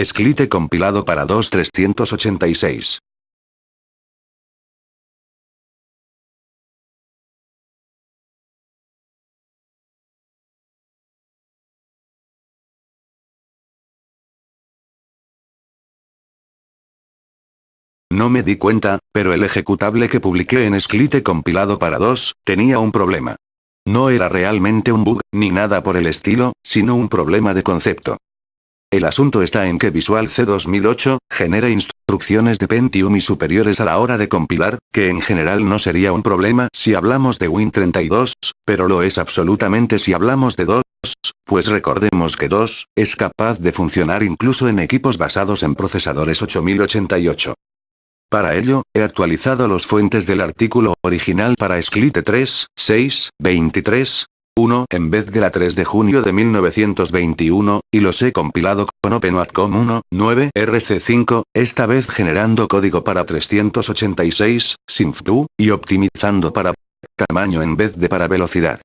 Esclite compilado para 2.386. No me di cuenta, pero el ejecutable que publiqué en Esclite compilado para 2, tenía un problema. No era realmente un bug, ni nada por el estilo, sino un problema de concepto. El asunto está en que Visual C 2008, genera instrucciones de Pentium y superiores a la hora de compilar, que en general no sería un problema si hablamos de Win32, pero lo es absolutamente si hablamos de 2, pues recordemos que 2, es capaz de funcionar incluso en equipos basados en procesadores 8088. Para ello, he actualizado los fuentes del artículo original para Esclite 3, 6, 23, 1 en vez de la 3 de junio de 1921, y los he compilado con OpenWatcom 1, 9 RC5, esta vez generando código para 386, SINF2, y optimizando para tamaño en vez de para velocidad.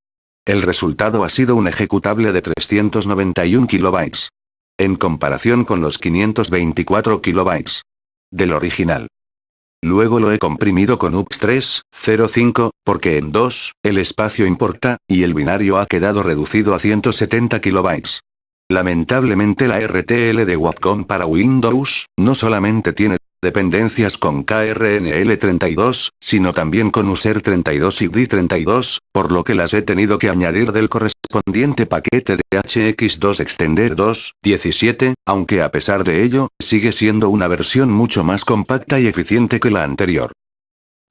El resultado ha sido un ejecutable de 391 kilobytes. En comparación con los 524 kilobytes del original. Luego lo he comprimido con UPS 3.05, porque en 2, el espacio importa, y el binario ha quedado reducido a 170 kilobytes. Lamentablemente la RTL de Wacom para Windows, no solamente tiene dependencias con KRNL32, sino también con USER32 y D32, por lo que las he tenido que añadir del correspondiente paquete de HX2 Extender 2, 17, aunque a pesar de ello, sigue siendo una versión mucho más compacta y eficiente que la anterior.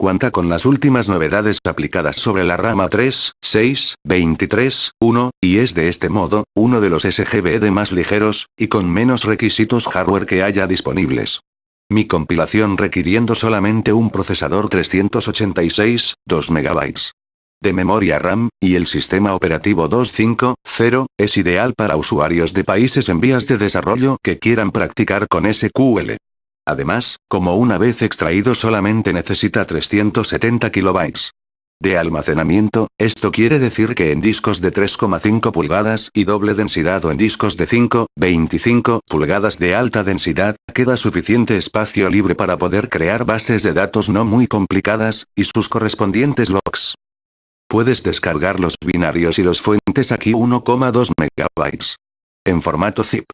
Cuenta con las últimas novedades aplicadas sobre la rama 3, 6, 23, 1, y es de este modo, uno de los SGBD más ligeros, y con menos requisitos hardware que haya disponibles. Mi compilación requiriendo solamente un procesador 386, 2 MB de memoria RAM, y el sistema operativo 2.5.0, es ideal para usuarios de países en vías de desarrollo que quieran practicar con SQL. Además, como una vez extraído solamente necesita 370 kilobytes de almacenamiento, esto quiere decir que en discos de 3,5 pulgadas y doble densidad o en discos de 5, 25 pulgadas de alta densidad, queda suficiente espacio libre para poder crear bases de datos no muy complicadas, y sus correspondientes logs. Puedes descargar los binarios y los fuentes aquí 1,2 MB. En formato zip.